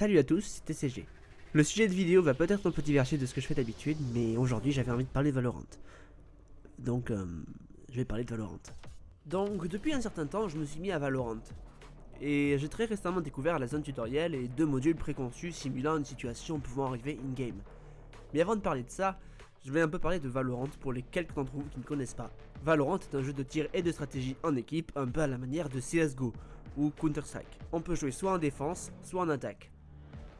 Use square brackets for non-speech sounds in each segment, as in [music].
Salut à tous, c'est TCG. Le sujet de vidéo va peut-être un peu diverger de ce que je fais d'habitude, mais aujourd'hui j'avais envie de parler de Valorant. Donc, euh, je vais parler de Valorant. Donc, depuis un certain temps, je me suis mis à Valorant. Et j'ai très récemment découvert la zone tutoriel et deux modules préconçus simulant une situation pouvant arriver in-game. Mais avant de parler de ça, je vais un peu parler de Valorant pour les quelques d'entre vous qui ne connaissent pas. Valorant est un jeu de tir et de stratégie en équipe, un peu à la manière de CSGO ou Counter-Strike. On peut jouer soit en défense, soit en attaque.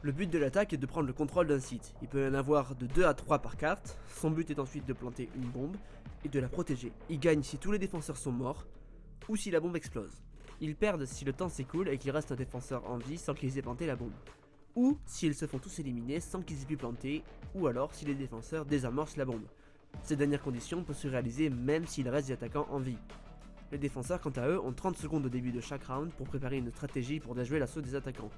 Le but de l'attaque est de prendre le contrôle d'un site. Il peut en avoir de 2 à 3 par carte. Son but est ensuite de planter une bombe et de la protéger. Il gagne si tous les défenseurs sont morts ou si la bombe explose. Ils perdent si le temps s'écoule et qu'il reste un défenseur en vie sans qu'ils aient planté la bombe. Ou s'ils se font tous éliminer sans qu'ils aient pu planter, ou alors si les défenseurs désamorcent la bombe. Cette dernière condition peut se réaliser même s'il reste des attaquants en vie. Les défenseurs quant à eux ont 30 secondes au début de chaque round pour préparer une stratégie pour déjouer l'assaut des attaquants.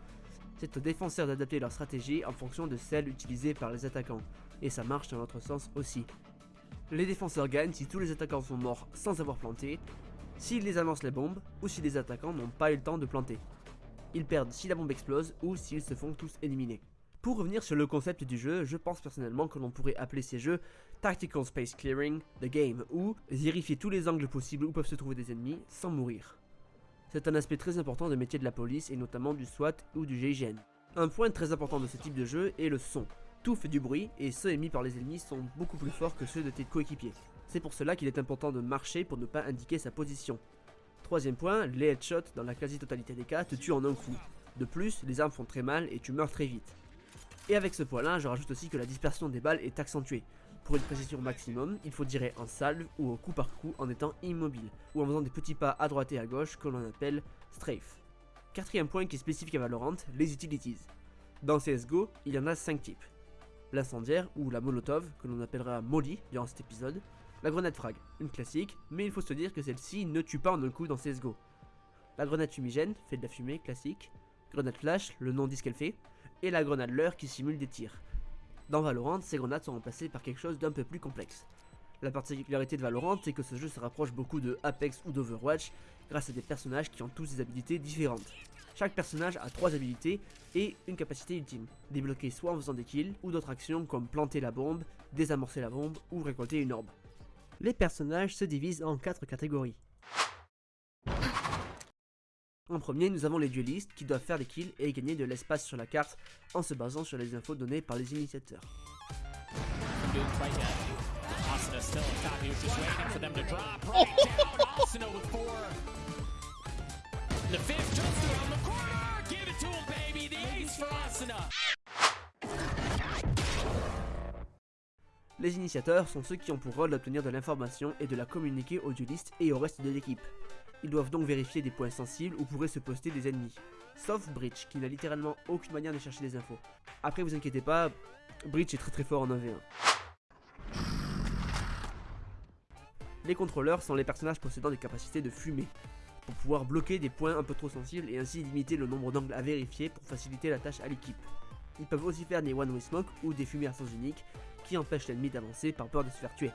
C'est aux défenseurs d'adapter leur stratégie en fonction de celle utilisée par les attaquants, et ça marche dans l'autre sens aussi. Les défenseurs gagnent si tous les attaquants sont morts sans avoir planté, s'ils les amorcent les bombes, ou si les attaquants n'ont pas eu le temps de planter. Ils perdent si la bombe explose, ou s'ils se font tous éliminer. Pour revenir sur le concept du jeu, je pense personnellement que l'on pourrait appeler ces jeux Tactical Space Clearing, The Game, ou vérifier tous les angles possibles où peuvent se trouver des ennemis sans mourir. C'est un aspect très important de métier de la police et notamment du SWAT ou du GIGN. Un point très important de ce type de jeu est le son. Tout fait du bruit et ceux émis par les ennemis sont beaucoup plus forts que ceux de tes coéquipiers. C'est pour cela qu'il est important de marcher pour ne pas indiquer sa position. Troisième point, les headshots dans la quasi-totalité des cas te tuent en un coup. De plus, les armes font très mal et tu meurs très vite. Et avec ce point là, je rajoute aussi que la dispersion des balles est accentuée. Pour une précision maximum, il faut tirer en salve ou au coup par coup en étant immobile, ou en faisant des petits pas à droite et à gauche que l'on appelle strafe. Quatrième point qui est spécifique à Valorant, les utilities. Dans CSGO, il y en a 5 types. L'incendiaire ou la molotov, que l'on appellera molly durant cet épisode. La grenade frag, une classique, mais il faut se dire que celle-ci ne tue pas en un coup dans CSGO. La grenade fumigène, fait de la fumée, classique. Grenade flash, le nom dit ce qu'elle fait. Et la grenade leurre qui simule des tirs. Dans Valorant, ces grenades sont remplacées par quelque chose d'un peu plus complexe. La particularité de Valorant, c'est que ce jeu se rapproche beaucoup de Apex ou d'Overwatch grâce à des personnages qui ont tous des habilités différentes. Chaque personnage a trois habilités et une capacité ultime, débloquée soit en faisant des kills ou d'autres actions comme planter la bombe, désamorcer la bombe ou récolter une orbe. Les personnages se divisent en quatre catégories. En premier, nous avons les duelistes qui doivent faire des kills et gagner de l'espace sur la carte en se basant sur les infos données par les initiateurs. [laughs] Les initiateurs sont ceux qui ont pour rôle d'obtenir de l'information et de la communiquer aux duelistes et au reste de l'équipe. Ils doivent donc vérifier des points sensibles où pourraient se poster des ennemis. Sauf Breach, qui n'a littéralement aucune manière de chercher des infos. Après, vous inquiétez pas, Breach est très très fort en 1v1. Les contrôleurs sont les personnages possédant des capacités de fumer, pour pouvoir bloquer des points un peu trop sensibles et ainsi limiter le nombre d'angles à vérifier pour faciliter la tâche à l'équipe. Ils peuvent aussi faire des one-way smoke ou des fumées à sens unique qui empêchent l'ennemi d'avancer par peur de se faire tuer.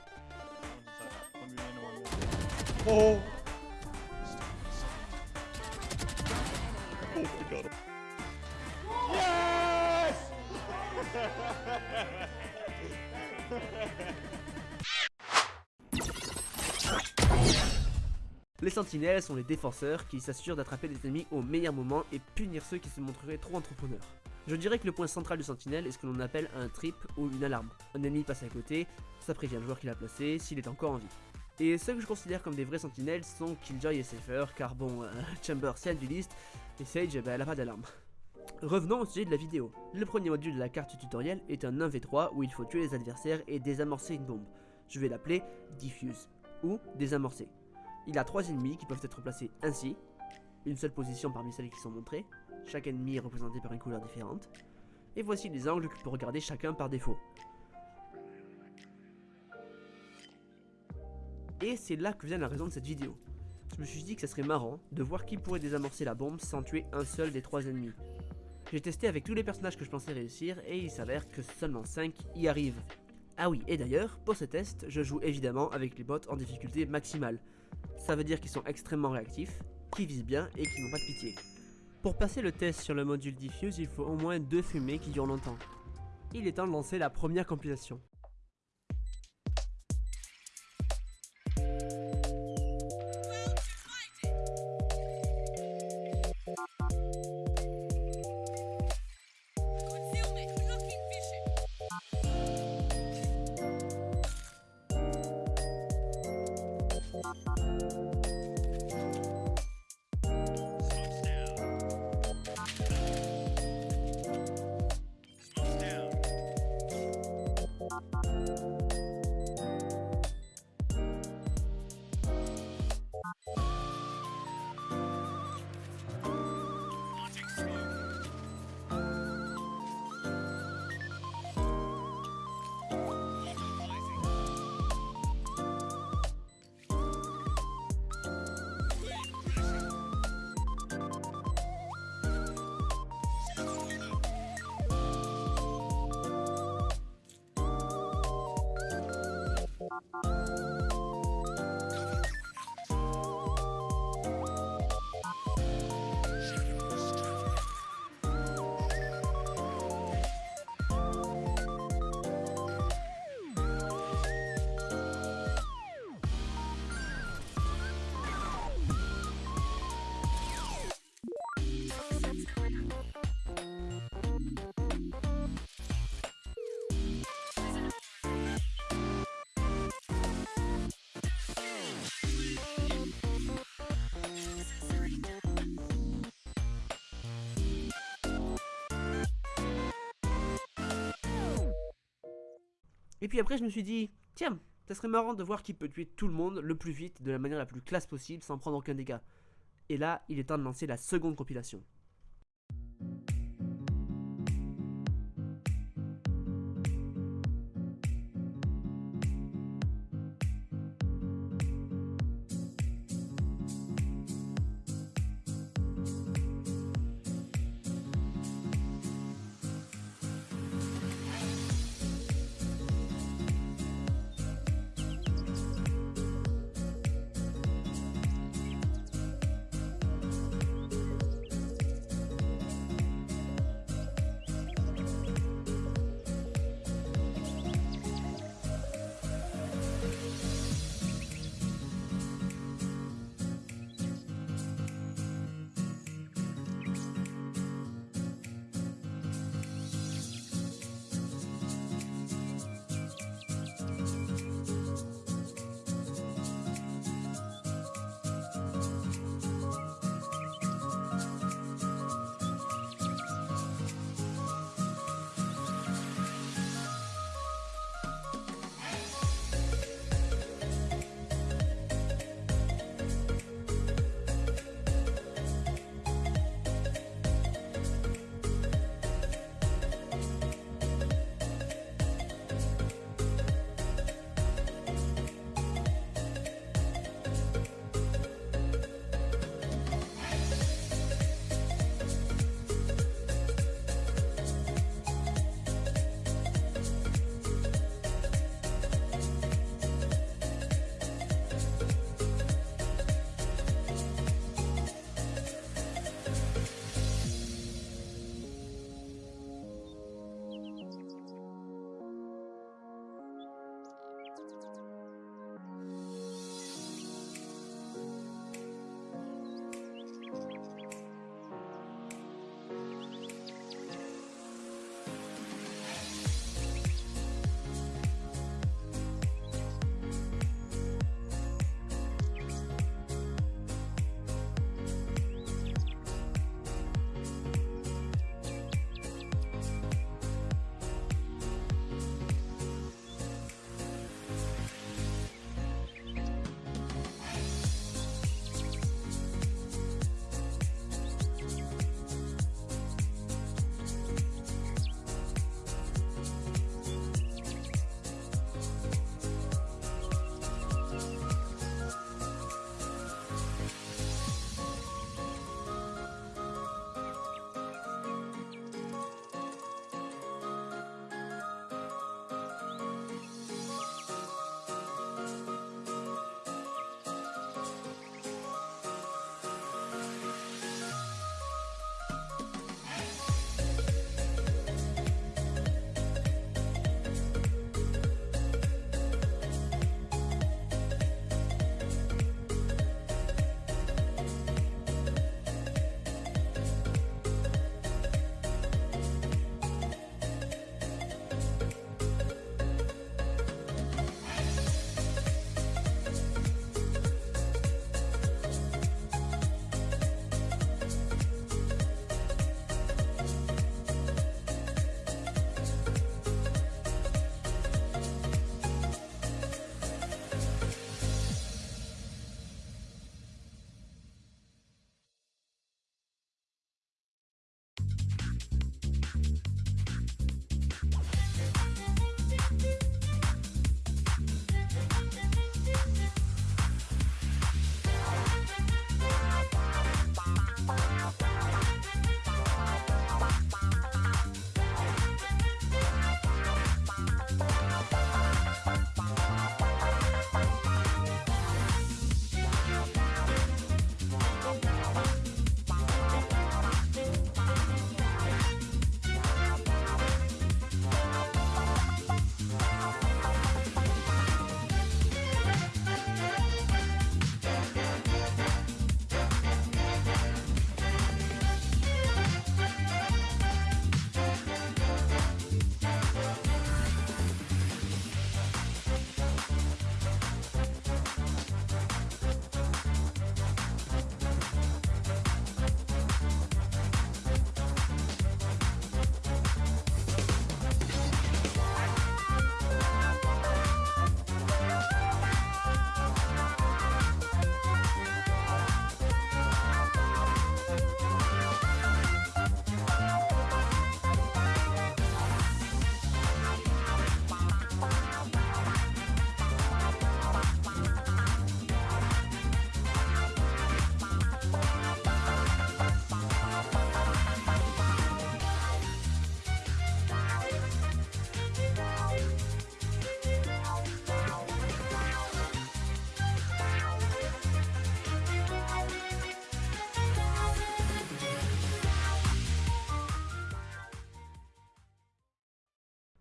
Les sentinelles sont les défenseurs qui s'assurent d'attraper les ennemis au meilleur moment et punir ceux qui se montreraient trop entrepreneurs. Je dirais que le point central du sentinelle est ce que l'on appelle un trip ou une alarme. Un ennemi passe à côté, ça prévient le joueur qui l'a placé s'il est encore en vie. Et ceux que je considère comme des vrais sentinelles sont Killjoy et Cypher, car bon, euh, [laughs] Chamber c'est du liste, et Sage, bah, elle a pas d'alarme. Revenons au sujet de la vidéo. Le premier module de la carte tutoriel est un 1v3 où il faut tuer les adversaires et désamorcer une bombe. Je vais l'appeler Diffuse, ou désamorcer. Il a trois ennemis qui peuvent être placés ainsi, une seule position parmi celles qui sont montrées, chaque ennemi est représenté par une couleur différente, et voici les angles que peut regarder chacun par défaut. Et c'est là que vient la raison de cette vidéo. Je me suis dit que ça serait marrant de voir qui pourrait désamorcer la bombe sans tuer un seul des trois ennemis. J'ai testé avec tous les personnages que je pensais réussir et il s'avère que seulement 5 y arrivent. Ah oui, et d'ailleurs, pour ce test, je joue évidemment avec les bots en difficulté maximale. Ça veut dire qu'ils sont extrêmement réactifs, qui visent bien et qui n'ont pas de pitié. Pour passer le test sur le module Diffuse, il faut au moins deux fumées qui durent longtemps. Il est temps de lancer la première compilation. Et puis après, je me suis dit, tiens, ça serait marrant de voir qui peut tuer tout le monde le plus vite, de la manière la plus classe possible, sans prendre aucun dégât. Et là, il est temps de lancer la seconde compilation.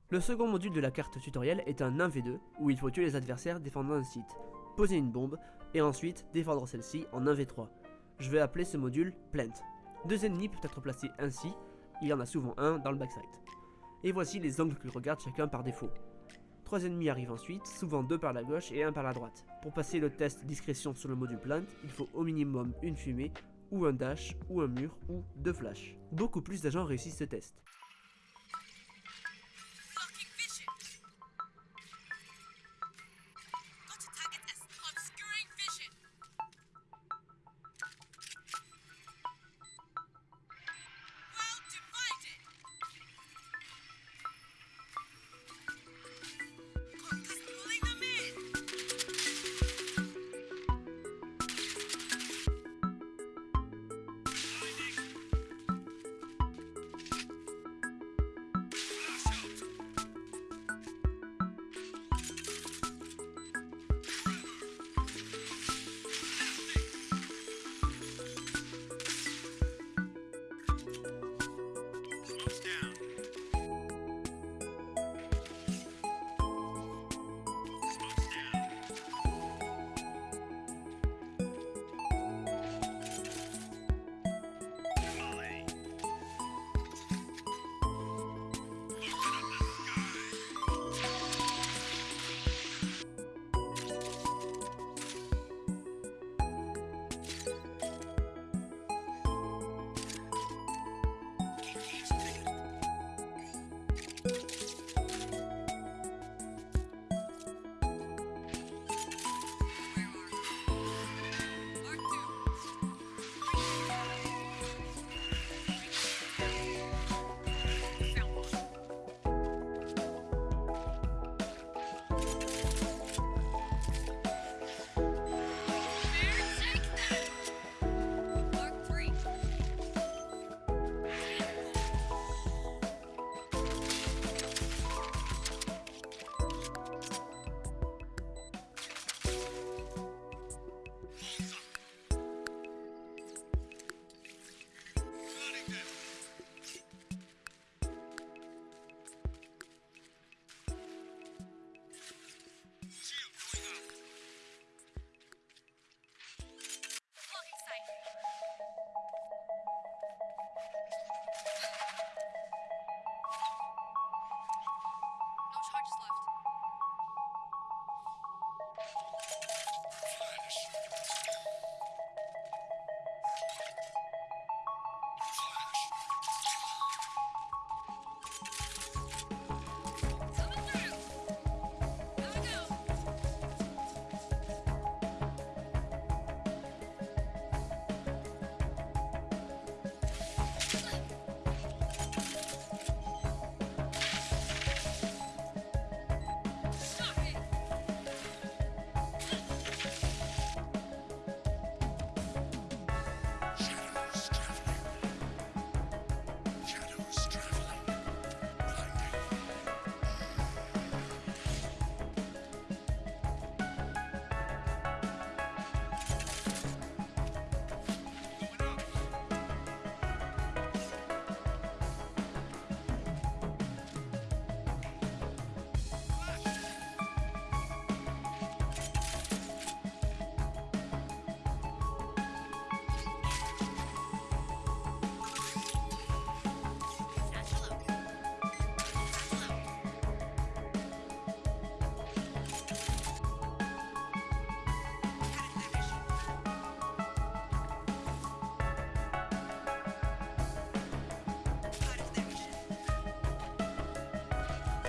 Le second module de la carte tutoriel est un 1v2 où il faut tuer les adversaires défendant un site, poser une bombe et ensuite défendre celle-ci en 1v3. Je vais appeler ce module Plant. Deux ennemis peuvent être placés ainsi, il y en a souvent un dans le backside. Et voici les angles qu'ils regardent chacun par défaut. Trois ennemis arrivent ensuite, souvent deux par la gauche et un par la droite. Pour passer le test discrétion sur le module Plant, il faut au minimum une fumée, ou un dash, ou un mur, ou deux flashs. Beaucoup plus d'agents réussissent ce test.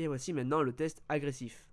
Et voici maintenant le test agressif.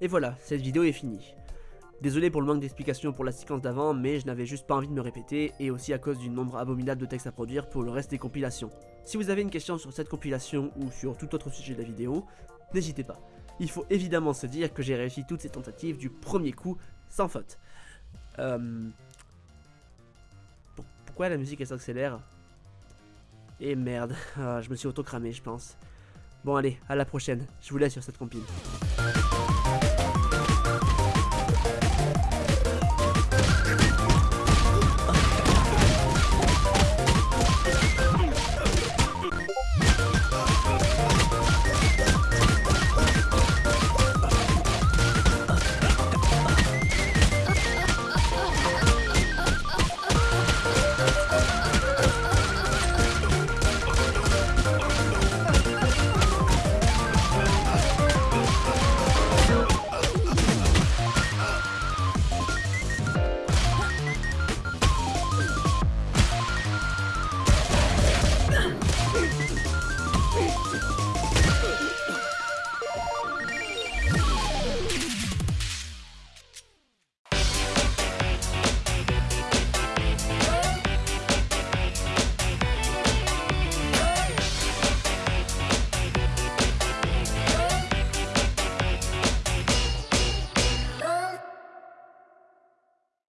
Et voilà, cette vidéo est finie. Désolé pour le manque d'explications pour la séquence d'avant, mais je n'avais juste pas envie de me répéter, et aussi à cause du nombre abominable de textes à produire pour le reste des compilations. Si vous avez une question sur cette compilation ou sur tout autre sujet de la vidéo, n'hésitez pas. Il faut évidemment se dire que j'ai réussi toutes ces tentatives du premier coup, sans faute. Euh... pour- Pourquoi la musique elle s'accélère? Et merde, [laughs] Ah, je me suis auto-cramé je pense. Bon allez, à la prochaine, je vous laisse sur cette compile.